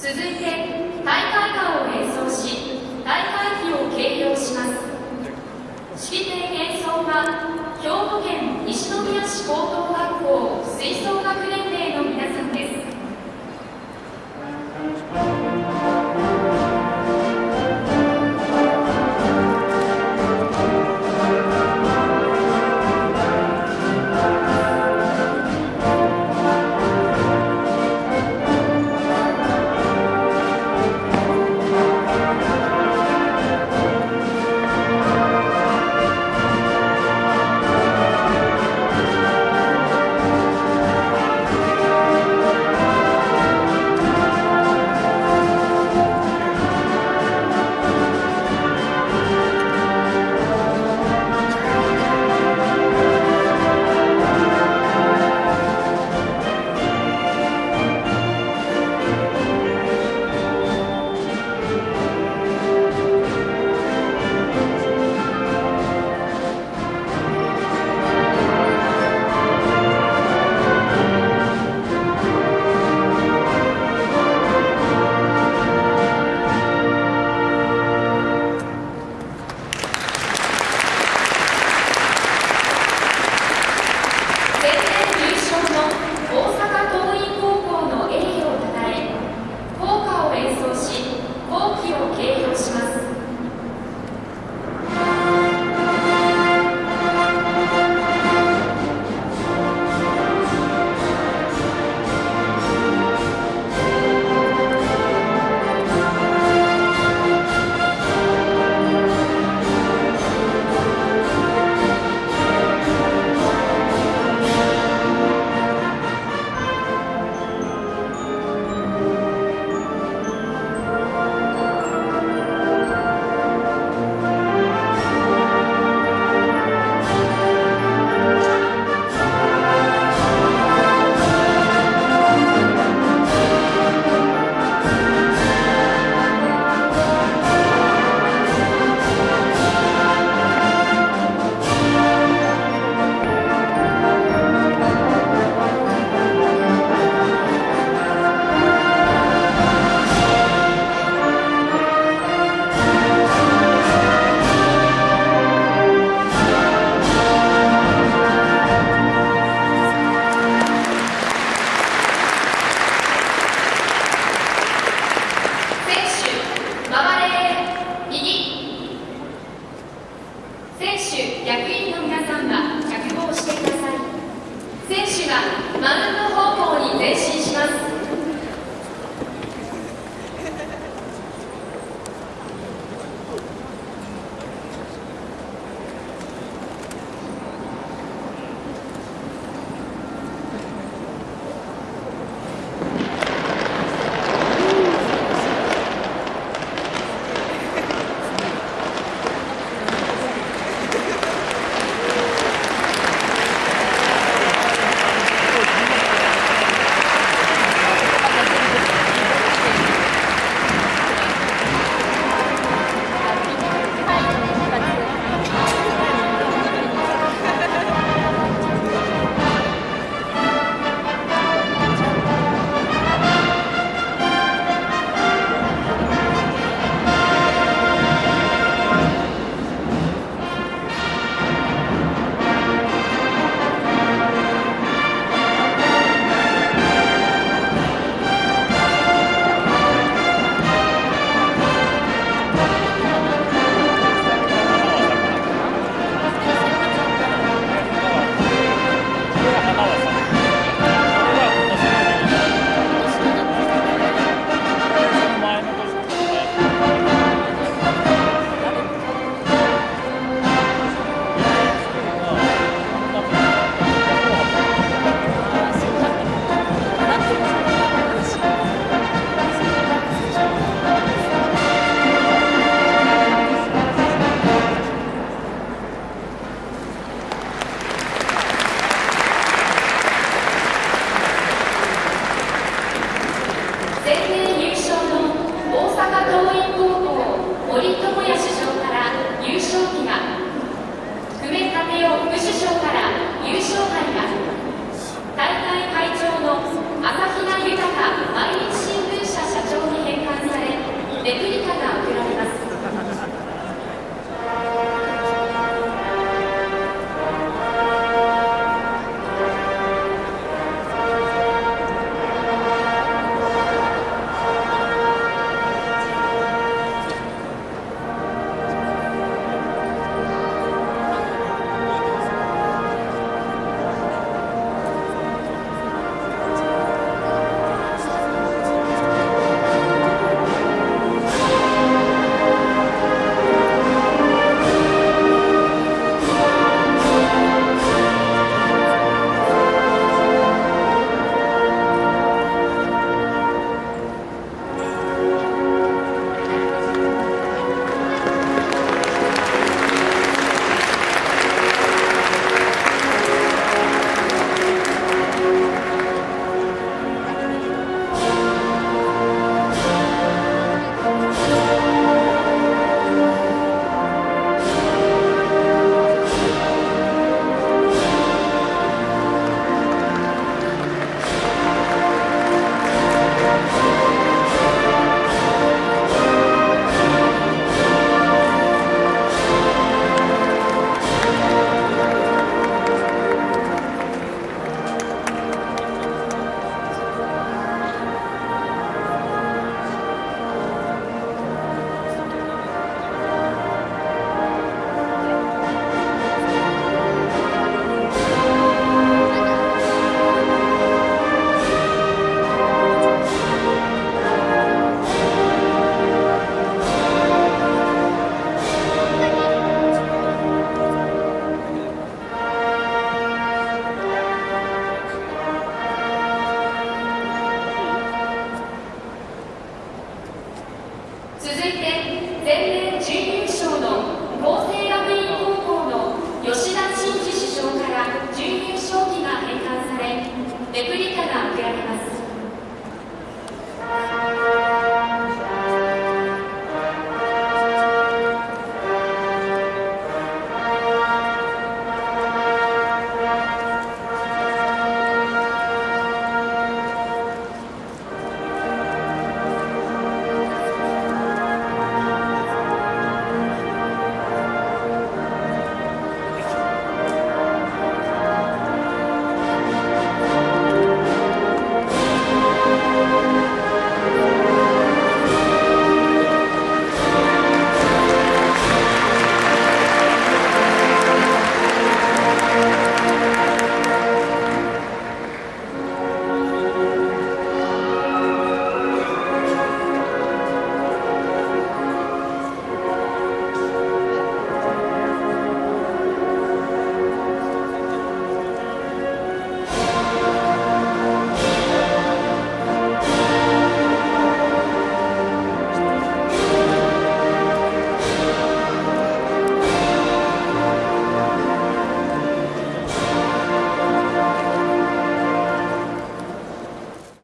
続いて大会歌を演奏し大会旗を掲揚します。式典演奏は兵庫県西宮市高等学校吹奏楽連